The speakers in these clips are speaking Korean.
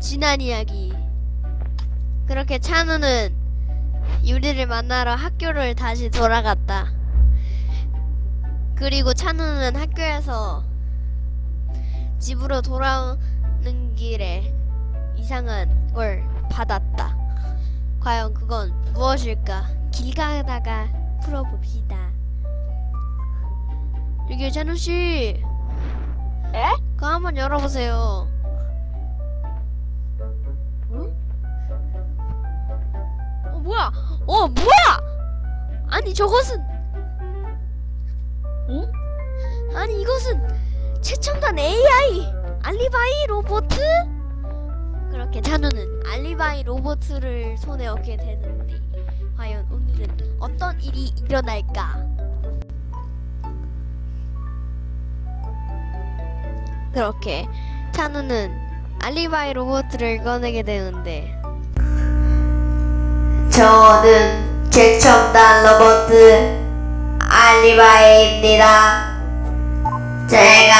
지난 이야기. 그렇게 찬우는 유리를 만나러 학교를 다시 돌아갔다. 그리고 찬우는 학교에서 집으로 돌아오는 길에 이상한 걸 받았다. 과연 그건 무엇일까? 길 가다가 풀어봅시다. 여기 찬우씨. 에? 그거 한번 열어보세요 뭐야? 어 뭐야? 아니 저것은 응? 아니 이것은 최첨단 AI 알리바이 로봇? 그렇게 찬우는 알리바이 로봇을 손에 얻게 되는데 과연 오늘은 어떤 일이 일어날까? 그렇게 찬우는 알리바이 로봇을 꺼내게 되는데 저는 최첨단 로봇 알리바이입니다. 제가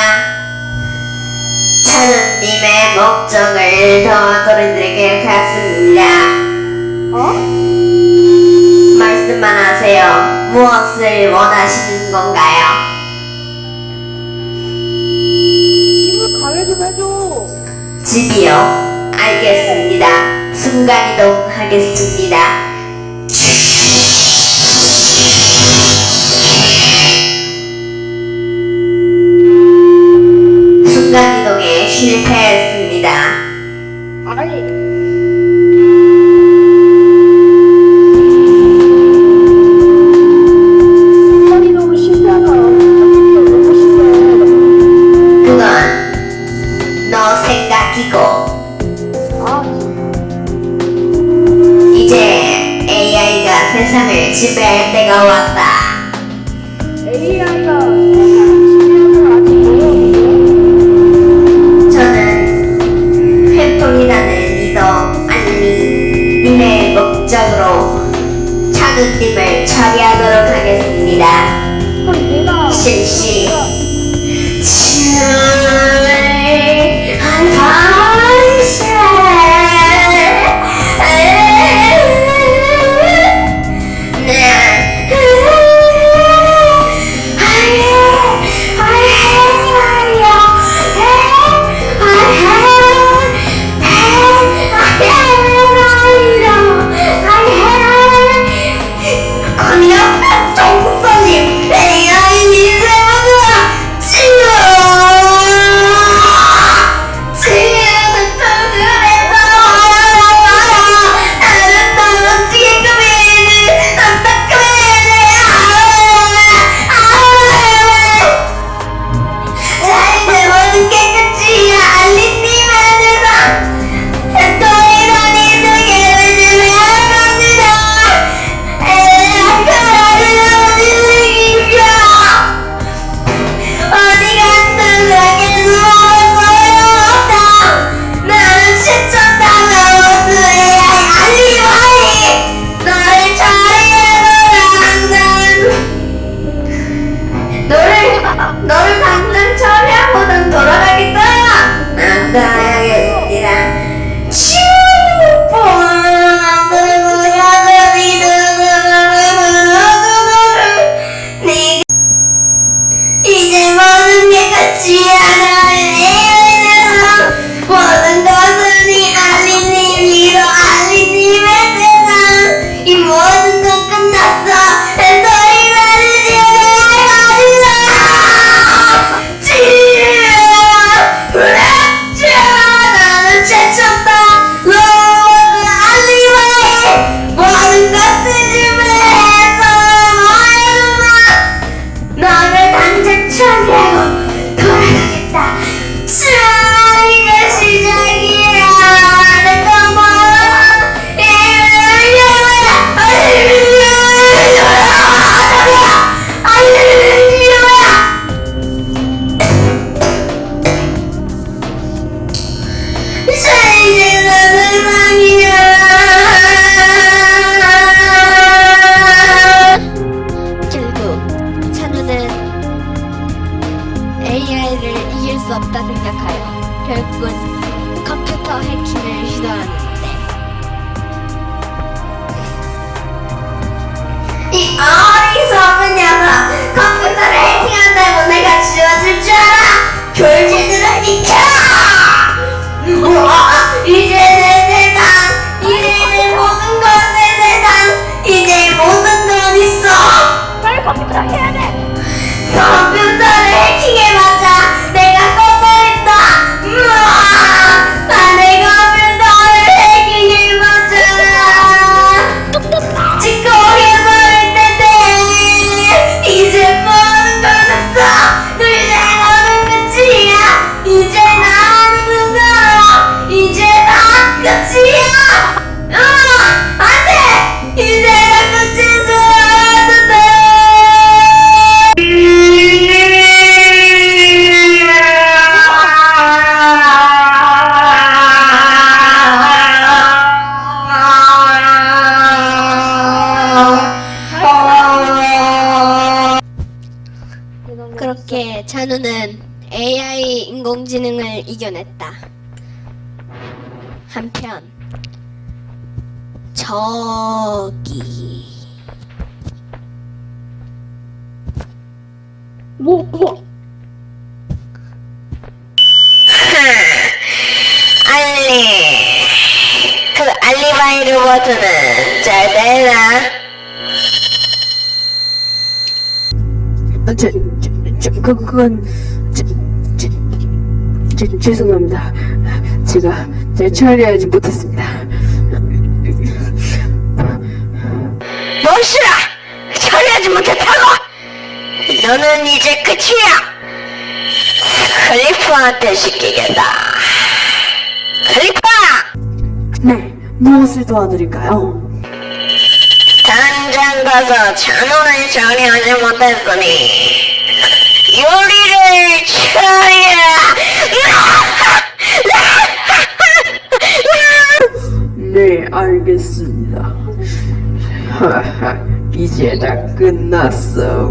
찬우님의 목적을 더 들어드리게 하겠습니다. 어? 말씀만 하세요. 무엇을 원하시는 건가요? 집을 가게 좀 해줘. 집이요. 알겠습니다. 순간이동 하겠습니다. 하겠습 컴퓨터 해킹을 않는데. 이 어리석은 녀석 컴퓨터를 해킹한다고 내가 지워줄 줄 알아 졸지들을 비켜 찬우는 AI 인공지능을 이겨냈다. 한편 저기 뭐 뭐. 알리 그 알리바이 로버트는 잘 되나? 아, 제, 제, 제, 그, 그건, 제, 제, 제, 죄송합니다. 제가 잘 처리하지 못했습니다. 멋이라 처리하지 못했다고 너는 이제 끝이야 클리프한테 시키겠다 클리프 네, 무엇을 도와드릴까요? 당장 가서 찬원을 처리하지 못했으니 요리를 쳐야. 네 알겠습니다. 이제 다 끝났어.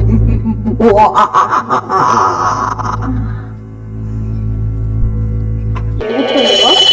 이렇게 해요?